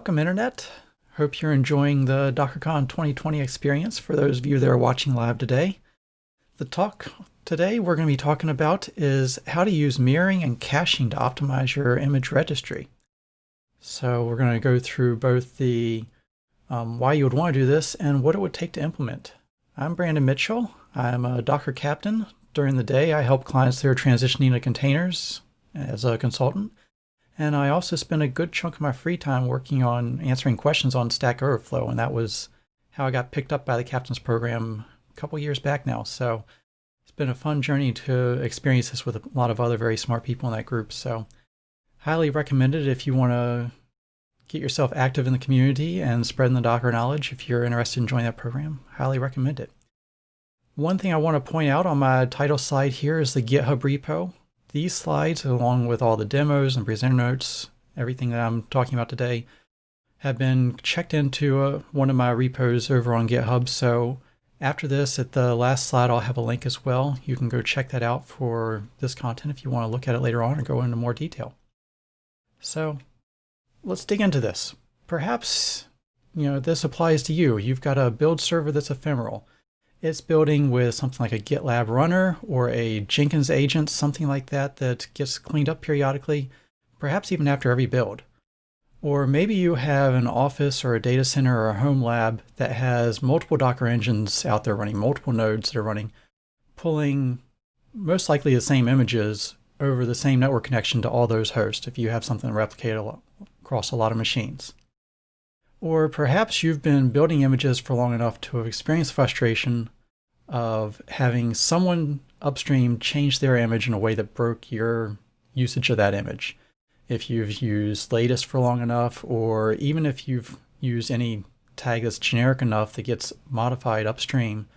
Welcome Internet. Hope you're enjoying the DockerCon 2020 experience for those of you that are watching live today. The talk today we're going to be talking about is how to use mirroring and caching to optimize your image registry. So we're going to go through both the um, why you would want to do this and what it would take to implement. I'm Brandon Mitchell. I'm a Docker captain. During the day, I help clients that are transitioning to containers as a consultant. And I also spent a good chunk of my free time working on answering questions on Stack Overflow, and that was how I got picked up by the Captain's Program a couple years back now. So it's been a fun journey to experience this with a lot of other very smart people in that group. So highly recommend it if you want to get yourself active in the community and spreading the Docker knowledge. If you're interested in joining that program, highly recommend it. One thing I want to point out on my title slide here is the GitHub repo. These slides, along with all the demos and presenter notes, everything that I'm talking about today, have been checked into uh, one of my repos over on GitHub. So after this, at the last slide, I'll have a link as well. You can go check that out for this content if you want to look at it later on or go into more detail. So let's dig into this. Perhaps, you know, this applies to you. You've got a build server that's ephemeral. It's building with something like a GitLab runner or a Jenkins agent, something like that, that gets cleaned up periodically, perhaps even after every build. Or maybe you have an office or a data center or a home lab that has multiple Docker engines out there running, multiple nodes that are running, pulling most likely the same images over the same network connection to all those hosts if you have something replicated across a lot of machines. Or perhaps you've been building images for long enough to have experienced frustration of having someone upstream change their image in a way that broke your usage of that image. If you've used latest for long enough, or even if you've used any tag that's generic enough that gets modified upstream,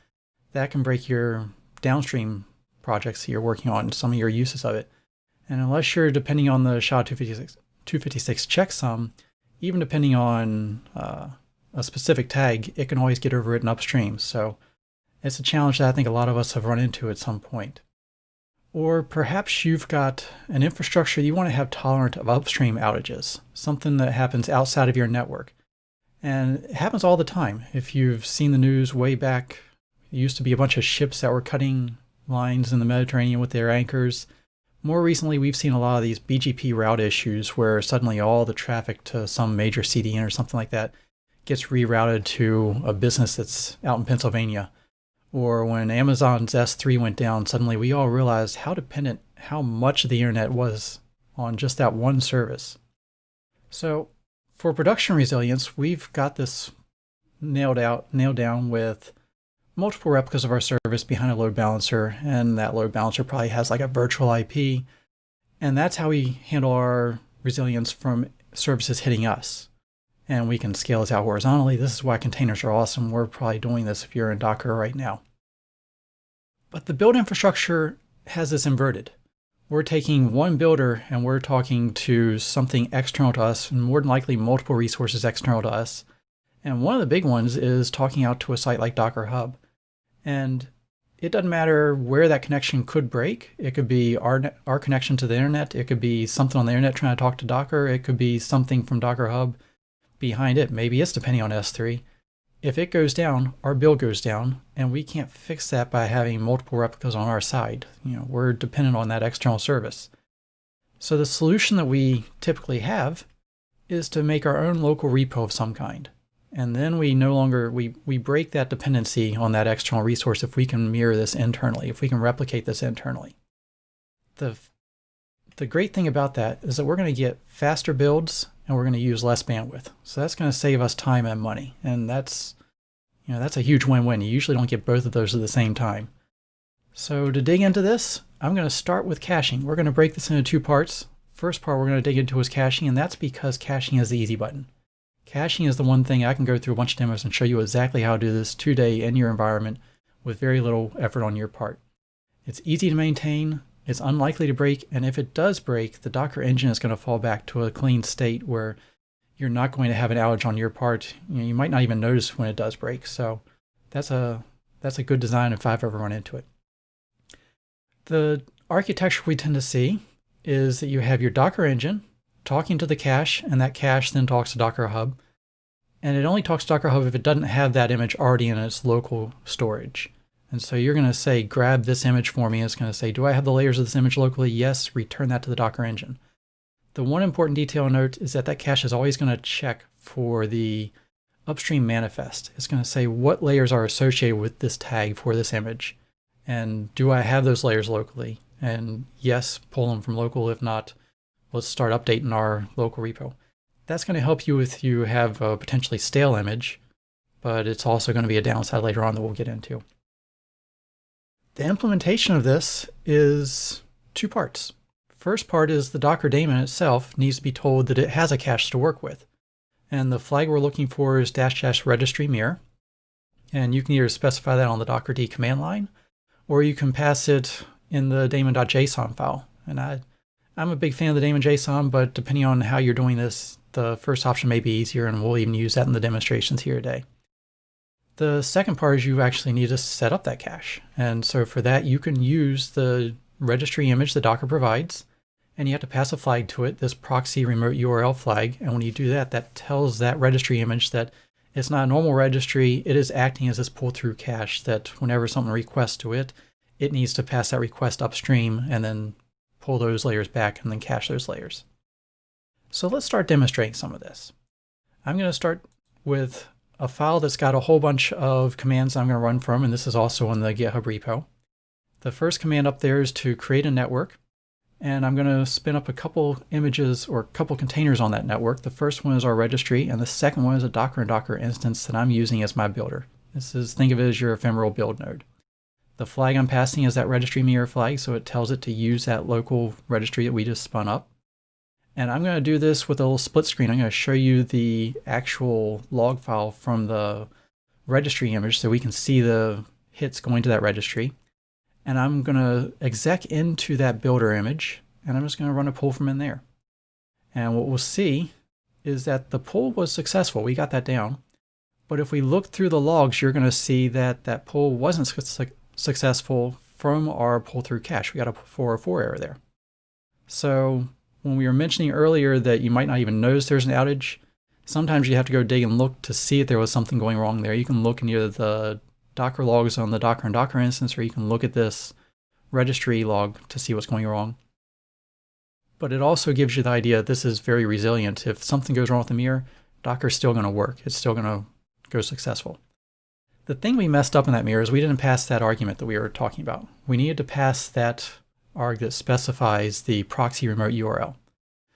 that can break your downstream projects that you're working on, some of your uses of it. And unless you're depending on the SHA 256, 256 checksum, even depending on uh, a specific tag, it can always get overwritten upstream. So it's a challenge that I think a lot of us have run into at some point. Or perhaps you've got an infrastructure you want to have tolerant of upstream outages, something that happens outside of your network. And it happens all the time. If you've seen the news way back, it used to be a bunch of ships that were cutting lines in the Mediterranean with their anchors. More recently, we've seen a lot of these BGP route issues where suddenly all the traffic to some major CDN or something like that gets rerouted to a business that's out in Pennsylvania. Or when Amazon's S3 went down, suddenly we all realized how dependent, how much the internet was on just that one service. So for production resilience, we've got this nailed out, nailed down with multiple replicas of our service behind a load balancer, and that load balancer probably has like a virtual IP. And that's how we handle our resilience from services hitting us. And we can scale this out horizontally. This is why containers are awesome. We're probably doing this if you're in Docker right now. But the build infrastructure has this inverted. We're taking one builder and we're talking to something external to us, and more than likely multiple resources external to us. And one of the big ones is talking out to a site like Docker Hub. And it doesn't matter where that connection could break. It could be our, our connection to the internet. It could be something on the internet trying to talk to Docker. It could be something from Docker Hub behind it. Maybe it's depending on S3. If it goes down, our bill goes down, and we can't fix that by having multiple replicas on our side. You know, we're dependent on that external service. So the solution that we typically have is to make our own local repo of some kind. And then we no longer, we, we break that dependency on that external resource if we can mirror this internally, if we can replicate this internally. The, the great thing about that is that we're going to get faster builds and we're going to use less bandwidth. So that's going to save us time and money. And that's, you know, that's a huge win-win. You usually don't get both of those at the same time. So to dig into this, I'm going to start with caching. We're going to break this into two parts. First part we're going to dig into is caching, and that's because caching is the easy button. Caching is the one thing I can go through a bunch of demos and show you exactly how to do this today in your environment with very little effort on your part. It's easy to maintain, it's unlikely to break, and if it does break, the Docker engine is going to fall back to a clean state where you're not going to have an outage on your part. You, know, you might not even notice when it does break. So that's a that's a good design if I've ever run into it. The architecture we tend to see is that you have your Docker engine, talking to the cache, and that cache then talks to Docker Hub. And it only talks to Docker Hub if it doesn't have that image already in its local storage. And so you're going to say, grab this image for me. It's going to say, do I have the layers of this image locally? Yes, return that to the Docker engine. The one important detail note is that that cache is always going to check for the upstream manifest. It's going to say what layers are associated with this tag for this image. And do I have those layers locally? And yes, pull them from local. If not, let's start updating our local repo. That's going to help you if you have a potentially stale image, but it's also going to be a downside later on that we'll get into. The implementation of this is two parts. First part is the Docker daemon itself needs to be told that it has a cache to work with. And the flag we're looking for is dash dash registry mirror. And you can either specify that on the dockerd command line, or you can pass it in the daemon.json file. And I, I'm a big fan of the daemon JSON, but depending on how you're doing this, the first option may be easier, and we'll even use that in the demonstrations here today. The second part is you actually need to set up that cache. And so for that, you can use the registry image that Docker provides, and you have to pass a flag to it, this proxy remote URL flag. And when you do that, that tells that registry image that it's not a normal registry. It is acting as this pull-through cache that whenever someone requests to it, it needs to pass that request upstream and then pull those layers back and then cache those layers. So let's start demonstrating some of this. I'm going to start with a file that's got a whole bunch of commands I'm going to run from, and this is also in the GitHub repo. The first command up there is to create a network and I'm going to spin up a couple images or a couple containers on that network. The first one is our registry, and the second one is a Docker in Docker instance that I'm using as my builder. This is, think of it as your ephemeral build node. The flag I'm passing is that registry mirror flag, so it tells it to use that local registry that we just spun up. And I'm going to do this with a little split screen. I'm going to show you the actual log file from the registry image so we can see the hits going to that registry and I'm going to exec into that builder image, and I'm just going to run a pull from in there. And what we'll see is that the pull was successful. We got that down. But if we look through the logs, you're going to see that that pull wasn't successful from our pull through cache. We got a 404 error there. So when we were mentioning earlier that you might not even notice there's an outage, sometimes you have to go dig and look to see if there was something going wrong there. You can look in the Docker logs on the Docker in Docker instance, or you can look at this registry log to see what's going wrong. But it also gives you the idea this is very resilient. If something goes wrong with the mirror, Docker's still going to work. It's still going to go successful. The thing we messed up in that mirror is we didn't pass that argument that we were talking about. We needed to pass that arg that specifies the proxy remote URL.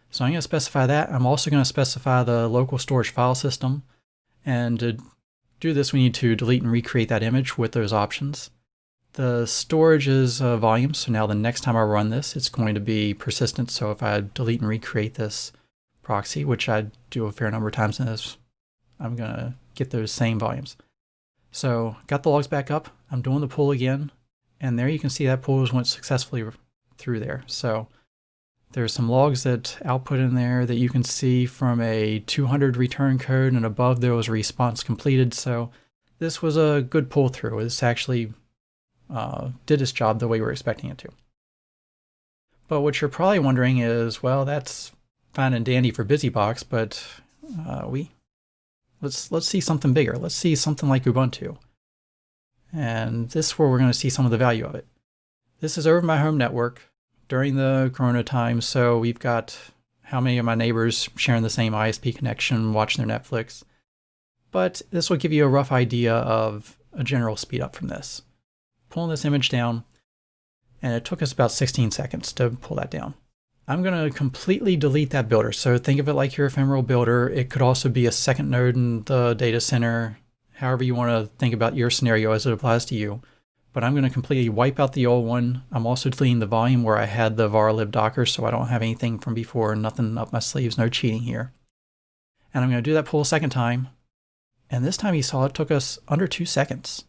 So I'm going to specify that. I'm also going to specify the local storage file system. And to do this, we need to delete and recreate that image with those options. The storage is uh, volume, so now the next time I run this, it's going to be persistent. So if I delete and recreate this proxy, which I do a fair number of times in this, I'm going to get those same volumes. So got the logs back up. I'm doing the pull again. And there you can see that pull went successfully through there. So there's some logs that output in there that you can see from a 200 return code and above there was response completed. So this was a good pull through. This actually uh, did its job the way we were expecting it to. But what you're probably wondering is, well, that's fine and dandy for BusyBox, but uh, we let's let's see something bigger. Let's see something like Ubuntu. And this is where we're going to see some of the value of it. This is over my home network during the corona time. So we've got how many of my neighbors sharing the same ISP connection, watching their Netflix. But this will give you a rough idea of a general speed up from this. Pulling this image down, and it took us about 16 seconds to pull that down. I'm going to completely delete that builder. So think of it like your ephemeral builder. It could also be a second node in the data center, however you want to think about your scenario as it applies to you but I'm going to completely wipe out the old one. I'm also deleting the volume where I had the var lib docker so I don't have anything from before, nothing up my sleeves, no cheating here. And I'm going to do that pull a second time. And this time you saw it took us under two seconds.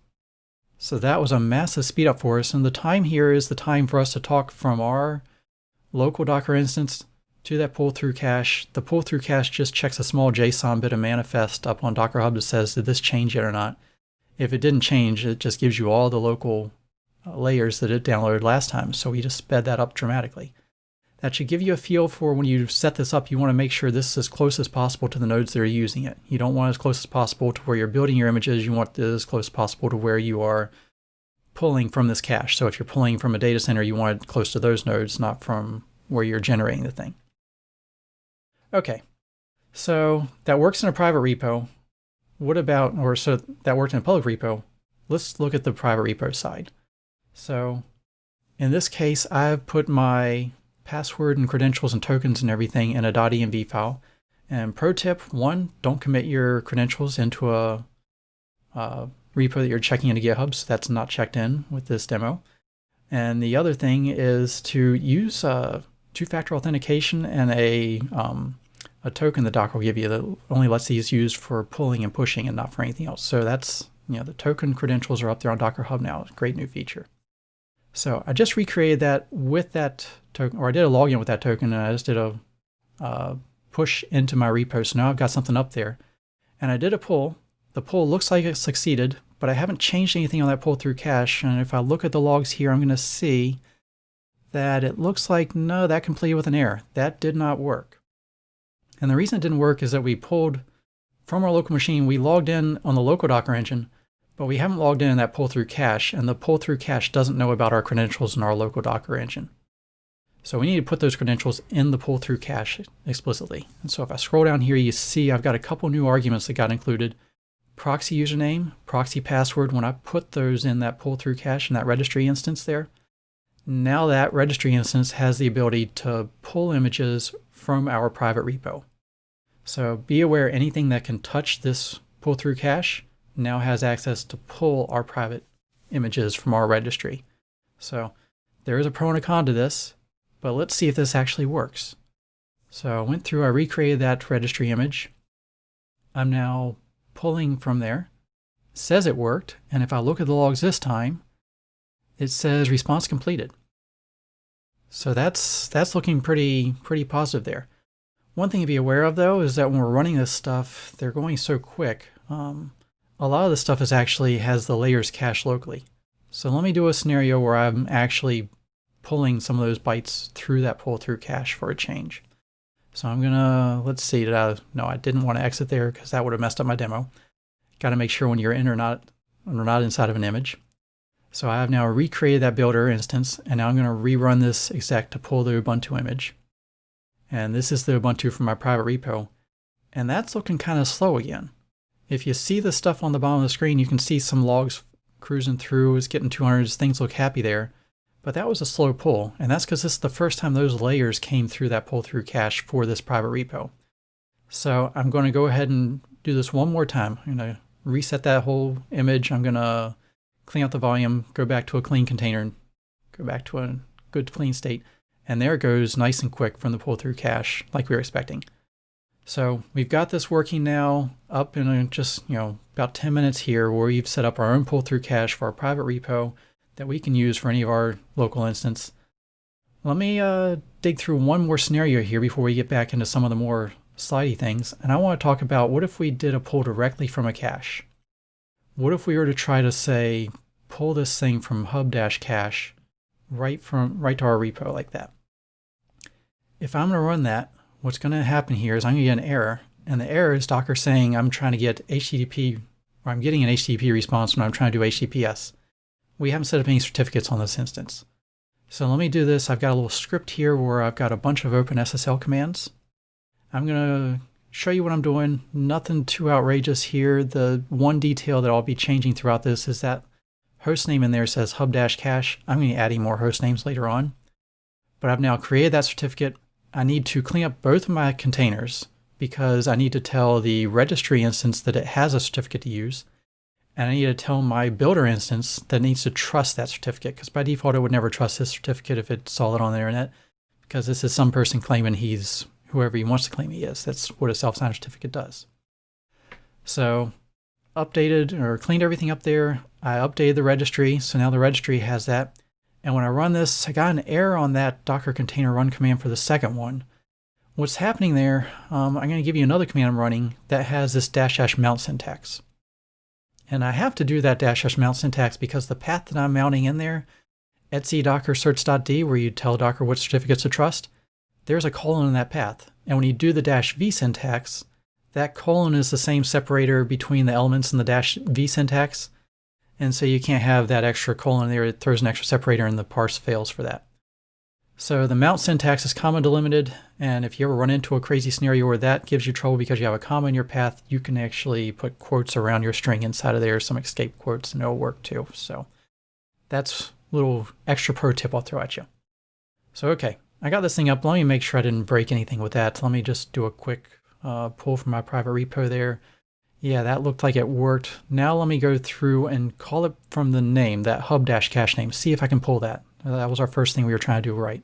So that was a massive speed up for us. And the time here is the time for us to talk from our local Docker instance to that pull through cache. The pull through cache just checks a small JSON bit of manifest up on Docker Hub that says, did this change yet or not? If it didn't change, it just gives you all the local uh, layers that it downloaded last time. So we just sped that up dramatically. that should give you a feel for when you set this up, you want to make sure this is as close as possible to the nodes that are using it. You don't want it as close as possible to where you're building your images. You want this as close as possible to where you are pulling from this cache. So if you're pulling from a data center, you want it close to those nodes, not from where you're generating the thing. Okay, so that works in a private repo. What about, or so that worked in a public repo. Let's look at the private repo side. So in this case, I've put my password and credentials and tokens and everything in a .env file. And pro tip, one, don't commit your credentials into a, a repo that you're checking into GitHub, so that's not checked in with this demo. And the other thing is to use uh, two-factor authentication and a, um, a token that Docker will give you that only lets these used for pulling and pushing and not for anything else. So that's, you know, the token credentials are up there on Docker Hub now. Great new feature. So I just recreated that with that token, or I did a login with that token, and I just did a uh, push into my repo. So now I've got something up there. And I did a pull. The pull looks like it succeeded, but I haven't changed anything on that pull through cache. And if I look at the logs here, I'm going to see that it looks like, no, that completed with an error. That did not work. And the reason it didn't work is that we pulled from our local machine, we logged in on the local Docker engine, but we haven't logged in in that pull through cache, and the pull through cache doesn't know about our credentials in our local Docker engine. So we need to put those credentials in the pull through cache explicitly. And so if I scroll down here, you see I've got a couple new arguments that got included. Proxy username, proxy password, when I put those in that pull through cache in that registry instance there, now that registry instance has the ability to pull images from our private repo. So be aware anything that can touch this pull through cache now has access to pull our private images from our registry. So there is a pro and a con to this, but let's see if this actually works. So I went through, I recreated that registry image. I'm now pulling from there. It says it worked, and if I look at the logs this time, it says response completed. So that's that's looking pretty pretty positive there. One thing to be aware of though is that when we're running this stuff, they're going so quick. Um, a lot of the stuff is actually has the layers cached locally. So let me do a scenario where I'm actually pulling some of those bytes through that pull through cache for a change. So I'm gonna, let's see, did I, no, I didn't want to exit there because that would have messed up my demo. Got to make sure when you're in or not, or not inside of an image. So I have now recreated that builder instance, and now I'm going to rerun this exec to pull the Ubuntu image. And this is the Ubuntu from my private repo. And that's looking kind of slow again. If you see the stuff on the bottom of the screen, you can see some logs cruising through. It's getting 200. Things look happy there. But that was a slow pull, and that's because this is the first time those layers came through that pull through cache for this private repo. So I'm going to go ahead and do this one more time. I'm going to reset that whole image. I'm going to clean out the volume, go back to a clean container, and go back to a good clean state. And there it goes nice and quick from the pull through cache like we were expecting. So we've got this working now up in just, you know, about 10 minutes here where we've set up our own pull through cache for our private repo that we can use for any of our local instance. Let me uh, dig through one more scenario here before we get back into some of the more slidey things. And I want to talk about what if we did a pull directly from a cache? What if we were to try to say, pull this thing from hub-cache right from right to our repo like that? If I'm going to run that, what's going to happen here is I'm going to get an error. And the error is Docker saying I'm trying to get HTTP, or I'm getting an HTTP response when I'm trying to do HTTPS. We haven't set up any certificates on this instance. So let me do this. I've got a little script here where I've got a bunch of OpenSSL commands. I'm going to show you what I'm doing. Nothing too outrageous here. The one detail that I'll be changing throughout this is that hostname in there says hub-cache. I'm going to be adding more host names later on. But I've now created that certificate. I need to clean up both of my containers because I need to tell the registry instance that it has a certificate to use. And I need to tell my builder instance that needs to trust that certificate because by default it would never trust this certificate if it saw it on the internet because this is some person claiming he's whoever he wants to claim he is. That's what a self-signed certificate does. So updated or cleaned everything up there. I updated the registry. So now the registry has that. And when I run this, I got an error on that Docker container run command for the second one. What's happening there, um, I'm going to give you another command I'm running that has this dash dash mount syntax. And I have to do that dash dash mount syntax because the path that I'm mounting in there, etsy docker certs.d, where you tell Docker what certificates to trust, there's a colon in that path. And when you do the dash v syntax, that colon is the same separator between the elements in the dash v syntax. And so you can't have that extra colon there. It throws an extra separator and the parse fails for that. So the mount syntax is comma delimited, and if you ever run into a crazy scenario where that gives you trouble because you have a comma in your path, you can actually put quotes around your string inside of there, some escape quotes, and it'll work too. So that's a little extra pro tip I'll throw at you. So okay, I got this thing up. Let me make sure I didn't break anything with that. Let me just do a quick uh, pull from my private repo there. Yeah, that looked like it worked. Now let me go through and call it from the name, that hub-cache name. See if I can pull that. Uh, that was our first thing we were trying to do right.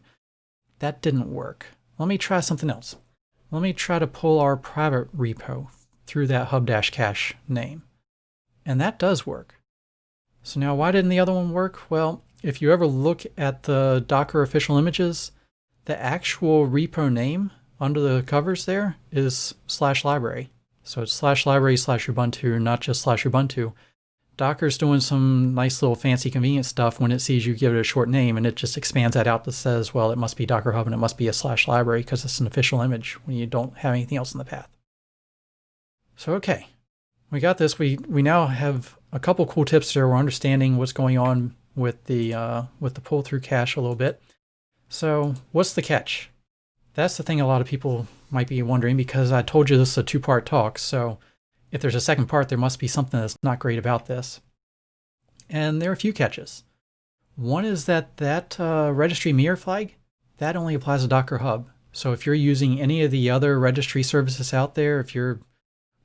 That didn't work. Let me try something else. Let me try to pull our private repo through that hub-cache name. And that does work. So now why didn't the other one work? Well, if you ever look at the Docker official images, the actual repo name under the covers there is slash library. So it's slash library slash Ubuntu, not just slash Ubuntu. Docker's doing some nice little fancy convenient stuff when it sees you give it a short name and it just expands that out that says, well, it must be Docker Hub and it must be a slash library because it's an official image when you don't have anything else in the path. So, okay, we got this. We, we now have a couple cool tips here. We're understanding what's going on with the, uh, with the pull through cache a little bit. So what's the catch? That's the thing a lot of people might be wondering because I told you this is a two-part talk. So if there's a second part, there must be something that's not great about this. And there are a few catches. One is that that uh, registry mirror flag, that only applies to Docker Hub. So if you're using any of the other registry services out there, if you're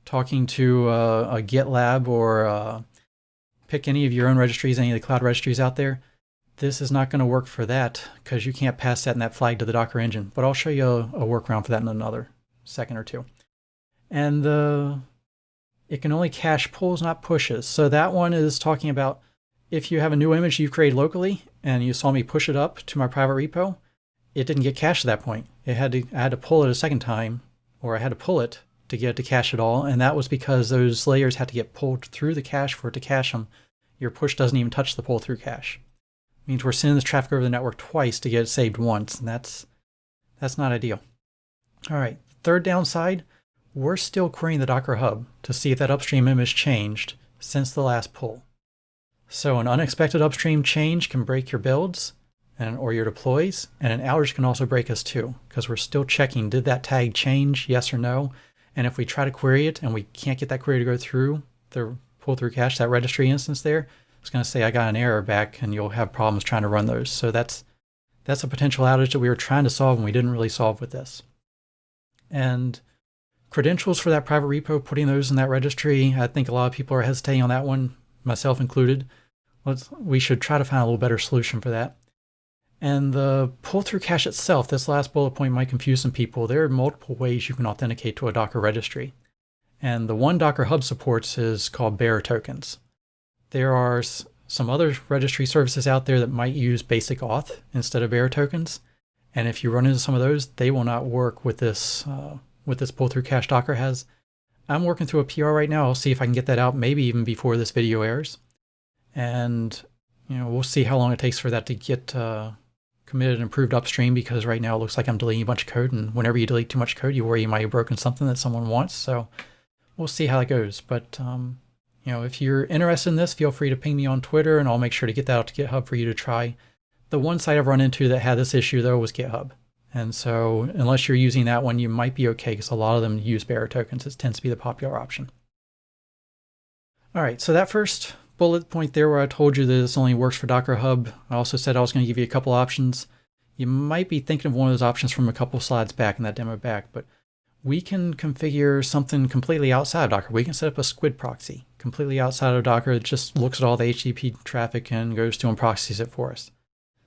talking to uh, a GitLab or uh, pick any of your own registries, any of the cloud registries out there, this is not going to work for that because you can't pass that in that flag to the Docker engine. But I'll show you a, a workaround for that in another second or two. And the it can only cache pulls, not pushes. So that one is talking about if you have a new image you've created locally and you saw me push it up to my private repo, it didn't get cached at that point. It had to, I had to pull it a second time, or I had to pull it to get it to cache it all. And that was because those layers had to get pulled through the cache for it to cache them. Your push doesn't even touch the pull through cache. It means we're sending this traffic over the network twice to get it saved once, and that's that's not ideal. All right, third downside, we're still querying the Docker Hub to see if that upstream image changed since the last pull. So an unexpected upstream change can break your builds and or your deploys, and an outage can also break us too, because we're still checking, did that tag change, yes or no? And if we try to query it and we can't get that query to go through the pull through cache, that registry instance there, it's going to say I got an error back and you'll have problems trying to run those. So that's that's a potential outage that we were trying to solve and we didn't really solve with this. And Credentials for that private repo, putting those in that registry, I think a lot of people are hesitating on that one, myself included. Let's, we should try to find a little better solution for that. And the pull-through cache itself, this last bullet point might confuse some people. There are multiple ways you can authenticate to a Docker registry. And the one Docker Hub supports is called bearer tokens. There are some other registry services out there that might use basic auth instead of bearer tokens. And if you run into some of those, they will not work with this uh, with this pull through cache Docker has. I'm working through a PR right now. I'll see if I can get that out maybe even before this video airs. And, you know, we'll see how long it takes for that to get uh, committed and approved upstream because right now it looks like I'm deleting a bunch of code. And whenever you delete too much code, you worry you might have broken something that someone wants. So we'll see how that goes. But, um, you know, if you're interested in this, feel free to ping me on Twitter and I'll make sure to get that out to GitHub for you to try. The one site I've run into that had this issue though was GitHub. And so unless you're using that one, you might be okay because a lot of them use bearer tokens. It tends to be the popular option. All right, so that first bullet point there where I told you that this only works for Docker Hub, I also said I was going to give you a couple options. You might be thinking of one of those options from a couple slides back in that demo back, but we can configure something completely outside of Docker. We can set up a squid proxy completely outside of Docker that just looks at all the HTTP traffic and goes to and proxies it for us.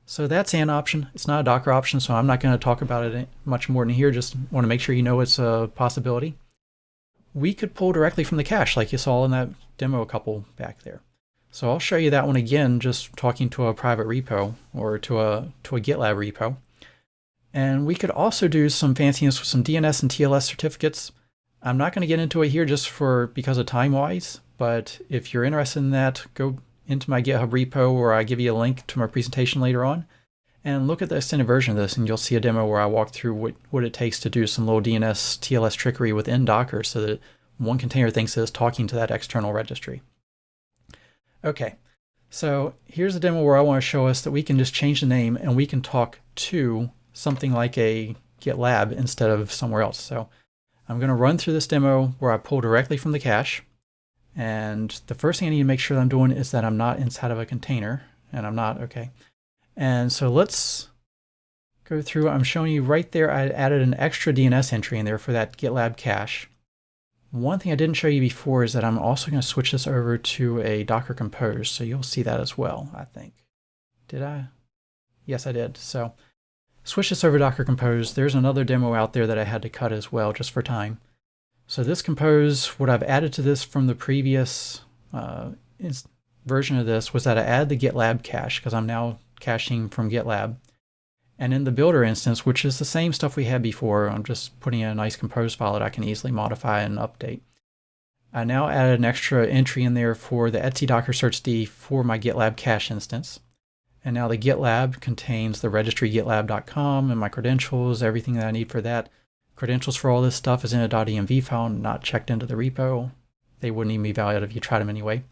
So that's an option. It's not a Docker option, so I'm not going to talk about it much more than here. Just want to make sure you know it's a possibility. We could pull directly from the cache like you saw in that demo a couple back there. So I'll show you that one again, just talking to a private repo or to a, to a GitLab repo. And we could also do some fanciness with some DNS and TLS certificates. I'm not going to get into it here just for because of time wise, but if you're interested in that, go into my GitHub repo where I give you a link to my presentation later on. and look at the extended version of this and you'll see a demo where I walk through what, what it takes to do some little DNS TLS trickery within Docker so that one container thinks it's talking to that external registry. Okay, so here's a demo where I want to show us that we can just change the name and we can talk to something like a GitLab instead of somewhere else. So I'm going to run through this demo where I pull directly from the cache. And the first thing I need to make sure that I'm doing is that I'm not inside of a container. And I'm not, okay. And so let's go through. I'm showing you right there, I added an extra DNS entry in there for that GitLab cache. One thing I didn't show you before is that I'm also going to switch this over to a Docker Compose. So you'll see that as well, I think. Did I? Yes, I did. So switch this over to Docker Compose. There's another demo out there that I had to cut as well, just for time. So this Compose, what I've added to this from the previous uh, version of this was that I add the GitLab cache because I'm now caching from GitLab. And in the builder instance, which is the same stuff we had before, I'm just putting in a nice compose file that I can easily modify and update. I now added an extra entry in there for the Etsy docker certs.d for my GitLab cache instance. And now the GitLab contains the registry gitlab.com and my credentials, everything that I need for that. Credentials for all this stuff is in a .env file, not checked into the repo. They wouldn't even be valid if you tried them anyway.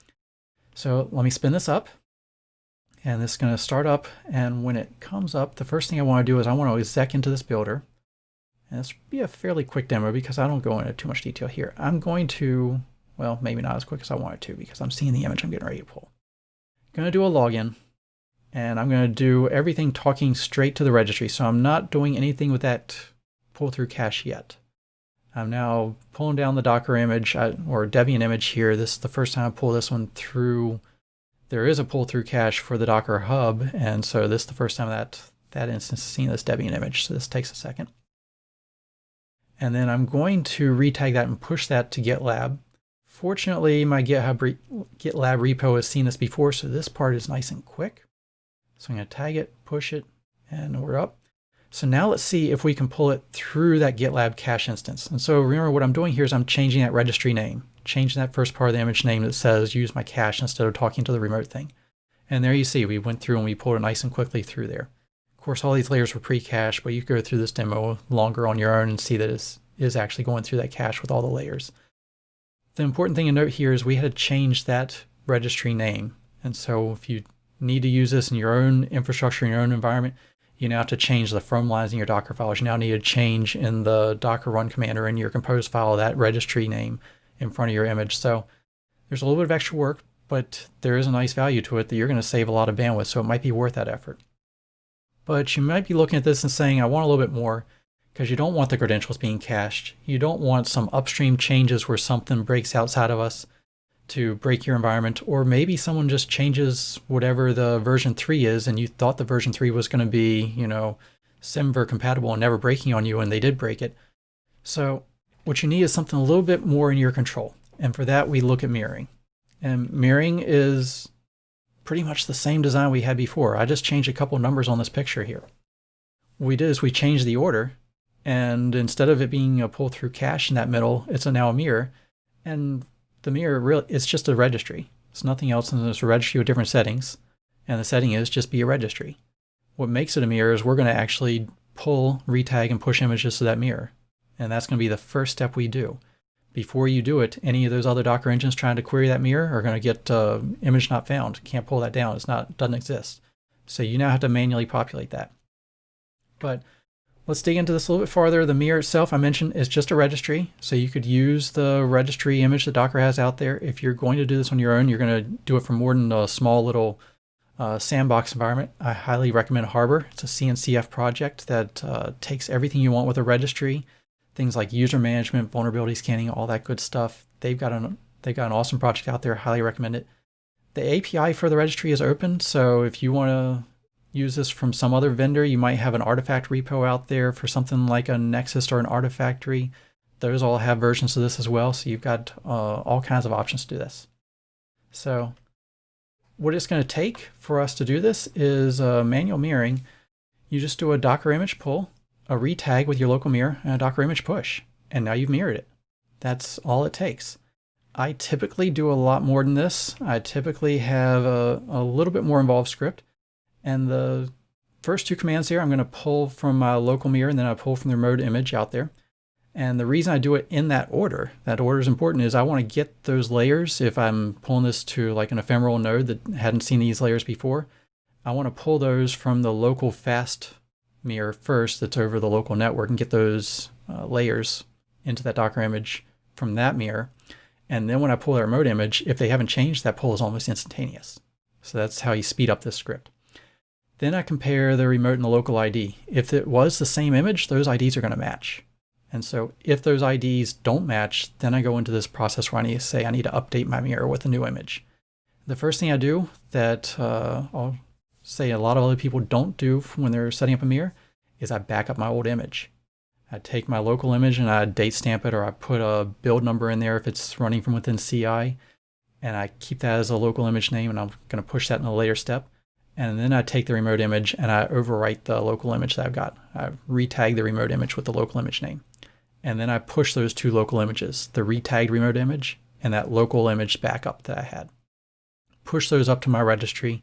So let me spin this up and this is going to start up and when it comes up the first thing I want to do is I want to exec into this builder and this will be a fairly quick demo because I don't go into too much detail here. I'm going to well maybe not as quick as I wanted to because I'm seeing the image I'm getting ready to pull. I'm going to do a login and I'm going to do everything talking straight to the registry so I'm not doing anything with that pull through cache yet. I'm now pulling down the Docker image uh, or Debian image here. This is the first time I pull this one through there is a pull-through cache for the Docker Hub, and so this is the first time that that instance is seeing this Debian image, so this takes a second. And then I'm going to retag that and push that to GitLab. Fortunately, my GitHub re GitLab repo has seen this before, so this part is nice and quick. So I'm going to tag it, push it, and we're up. So now let's see if we can pull it through that GitLab cache instance. And so remember what I'm doing here is I'm changing that registry name changing that first part of the image name that says use my cache instead of talking to the remote thing. And there you see, we went through and we pulled it nice and quickly through there. Of course, all these layers were pre-cached, but you can go through this demo longer on your own and see that it is actually going through that cache with all the layers. The important thing to note here is we had to change that registry name. And so if you need to use this in your own infrastructure, in your own environment, you now have to change the from lines in your Docker files. You now need to change in the Docker run command or in your compose file that registry name in front of your image. So there's a little bit of extra work, but there is a nice value to it that you're going to save a lot of bandwidth, so it might be worth that effort. But you might be looking at this and saying, I want a little bit more, because you don't want the credentials being cached. You don't want some upstream changes where something breaks outside of us to break your environment, or maybe someone just changes whatever the version 3 is and you thought the version 3 was going to be, you know, SemVer compatible and never breaking on you and they did break it. So what you need is something a little bit more in your control. And for that, we look at mirroring. And mirroring is pretty much the same design we had before. I just changed a couple numbers on this picture here. What we did is we changed the order, and instead of it being a pull-through cache in that middle, it's a now a mirror. And the mirror really it's just a registry. It's nothing else than it's a registry with different settings. And the setting is just be a registry. What makes it a mirror is we're going to actually pull, retag, and push images to that mirror. And that's going to be the first step we do. Before you do it, any of those other Docker engines trying to query that mirror are going to get uh, image not found. Can't pull that down. It's not doesn't exist. So you now have to manually populate that. But let's dig into this a little bit farther. The mirror itself, I mentioned, is just a registry. So you could use the registry image that Docker has out there. If you're going to do this on your own, you're going to do it from more than a small little uh, sandbox environment. I highly recommend Harbor. It's a CNCF project that uh, takes everything you want with a registry things like user management, vulnerability scanning, all that good stuff. They've got an they've got an awesome project out there. Highly recommend it. The API for the registry is open, so if you want to use this from some other vendor, you might have an artifact repo out there for something like a Nexus or an Artifactory. Those all have versions of this as well, so you've got uh, all kinds of options to do this. So what it's going to take for us to do this is uh, manual mirroring. You just do a Docker image pull a retag with your local mirror and a Docker image push, and now you've mirrored it. That's all it takes. I typically do a lot more than this. I typically have a, a little bit more involved script, and the first two commands here, I'm going to pull from my local mirror and then I pull from the remote image out there. And the reason I do it in that order, that order is important, is I want to get those layers. If I'm pulling this to like an ephemeral node that hadn't seen these layers before, I want to pull those from the local fast mirror first that's over the local network and get those uh, layers into that Docker image from that mirror. And then when I pull that remote image, if they haven't changed, that pull is almost instantaneous. So that's how you speed up this script. Then I compare the remote and the local ID. If it was the same image, those IDs are going to match. And so if those IDs don't match, then I go into this process where I need to say I need to update my mirror with a new image. The first thing I do that uh, I'll say a lot of other people don't do when they're setting up a mirror is I back up my old image. I take my local image and I date stamp it or I put a build number in there if it's running from within CI and I keep that as a local image name and I'm going to push that in a later step. And then I take the remote image and I overwrite the local image that I've got. I retag the remote image with the local image name. And then I push those two local images, the retagged remote image and that local image backup that I had. Push those up to my registry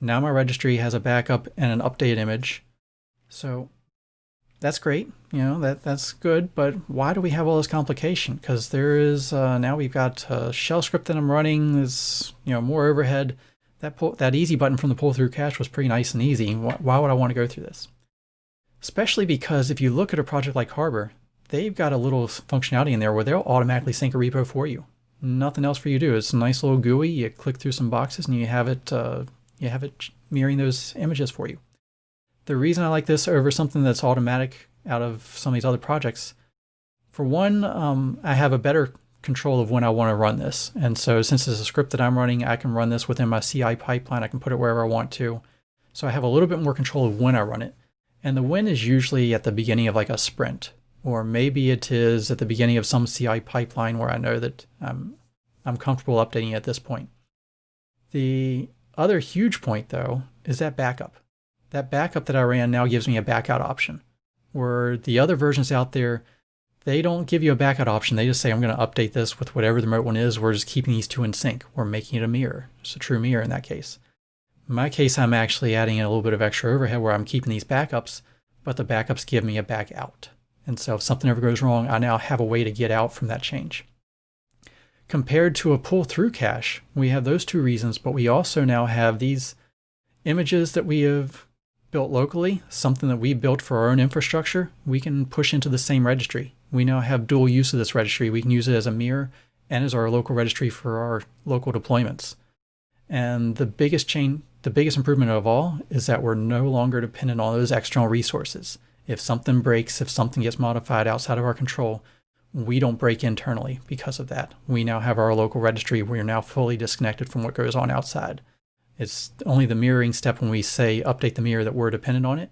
now my registry has a backup and an updated image. So that's great. You know, that that's good. But why do we have all this complication? Because there is, uh, now we've got a shell script that I'm running. There's, you know, more overhead. That, pull, that easy button from the pull through cache was pretty nice and easy. Why, would I want to go through this? Especially because if you look at a project like Harbor, they've got a little functionality in there where they'll automatically sync a repo for you. Nothing else for you to do. It's a nice little GUI. You click through some boxes and you have it uh, you have it mirroring those images for you. The reason I like this over something that's automatic out of some of these other projects, for one, um, I have a better control of when I want to run this. And so since it's a script that I'm running, I can run this within my CI pipeline. I can put it wherever I want to. So I have a little bit more control of when I run it. And the when is usually at the beginning of like a sprint, or maybe it is at the beginning of some CI pipeline where I know that I'm, I'm comfortable updating at this point. The other huge point though is that backup. That backup that I ran now gives me a backout option where the other versions out there, they don't give you a backout option. They just say, I'm going to update this with whatever the remote one is. We're just keeping these two in sync. We're making it a mirror. It's a true mirror in that case. In my case, I'm actually adding a little bit of extra overhead where I'm keeping these backups, but the backups give me a back out. And so if something ever goes wrong, I now have a way to get out from that change. Compared to a pull-through cache, we have those two reasons, but we also now have these images that we have built locally, something that we built for our own infrastructure, we can push into the same registry. We now have dual use of this registry. We can use it as a mirror and as our local registry for our local deployments. And the biggest chain, the biggest improvement of all is that we're no longer dependent on those external resources. If something breaks, if something gets modified outside of our control, we don't break internally because of that. We now have our local registry. We're now fully disconnected from what goes on outside. It's only the mirroring step when we say update the mirror that we're dependent on it.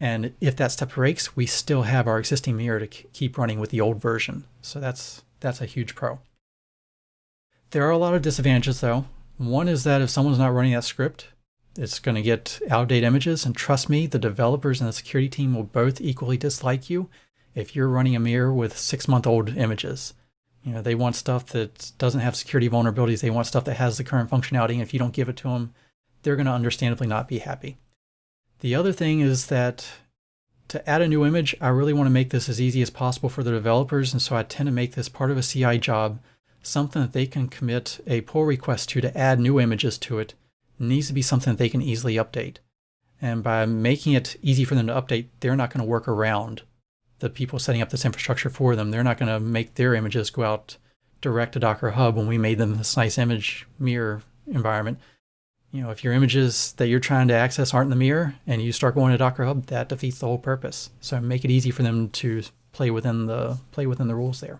And if that step breaks, we still have our existing mirror to keep running with the old version. So that's that's a huge pro. There are a lot of disadvantages though. One is that if someone's not running that script, it's going to get outdated images. And trust me, the developers and the security team will both equally dislike you if you're running a mirror with six month old images. You know, they want stuff that doesn't have security vulnerabilities. They want stuff that has the current functionality. And if you don't give it to them, they're going to understandably not be happy. The other thing is that to add a new image, I really want to make this as easy as possible for the developers. And so I tend to make this part of a CI job, something that they can commit a pull request to to add new images to it. it needs to be something that they can easily update. And by making it easy for them to update, they're not going to work around the people setting up this infrastructure for them. They're not going to make their images go out direct to Docker Hub when we made them this nice image mirror environment. You know, if your images that you're trying to access aren't in the mirror and you start going to Docker Hub, that defeats the whole purpose. So make it easy for them to play within the play within the rules there.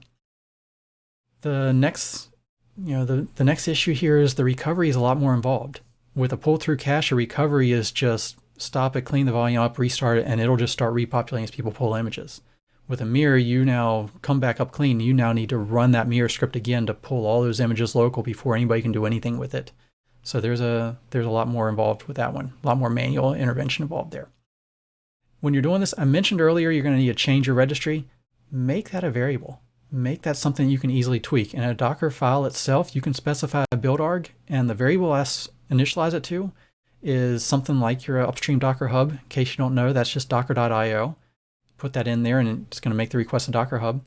The next, you know, the, the next issue here is the recovery is a lot more involved. With a pull through cache, a recovery is just stop it, clean the volume up, restart it, and it'll just start repopulating as people pull images. With a mirror, you now come back up clean. You now need to run that mirror script again to pull all those images local before anybody can do anything with it. So there's a there's a lot more involved with that one, a lot more manual intervention involved there. When you're doing this, I mentioned earlier you're going to need to change your registry. Make that a variable. Make that something you can easily tweak. In a Docker file itself, you can specify a build arg, and the variable S initialize it to is something like your uh, upstream Docker Hub. In case you don't know, that's just docker.io. Put that in there and it's going to make the request to Docker Hub.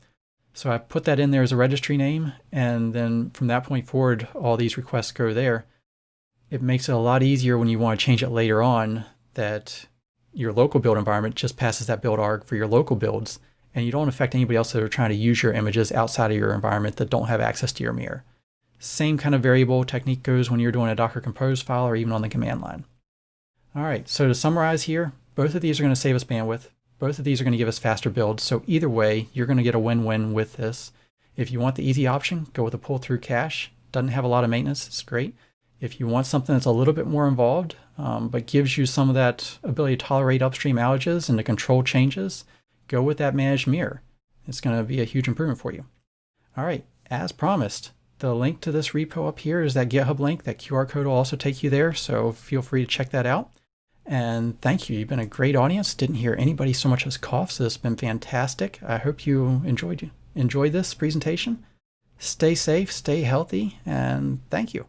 So I put that in there as a registry name, and then from that point forward, all these requests go there. It makes it a lot easier when you want to change it later on that your local build environment just passes that build arg for your local builds, and you don't affect anybody else that are trying to use your images outside of your environment that don't have access to your mirror. Same kind of variable technique goes when you're doing a Docker Compose file or even on the command line. All right, so to summarize here, both of these are going to save us bandwidth. Both of these are going to give us faster builds. So either way, you're going to get a win-win with this. If you want the easy option, go with a pull-through cache. Doesn't have a lot of maintenance. It's great. If you want something that's a little bit more involved, um, but gives you some of that ability to tolerate upstream outages and to control changes, go with that managed mirror. It's going to be a huge improvement for you. All right, as promised, the link to this repo up here is that GitHub link. That QR code will also take you there, so feel free to check that out. And thank you. You've been a great audience. Didn't hear anybody so much as cough, so it's been fantastic. I hope you enjoyed enjoyed this presentation. Stay safe, stay healthy, and thank you.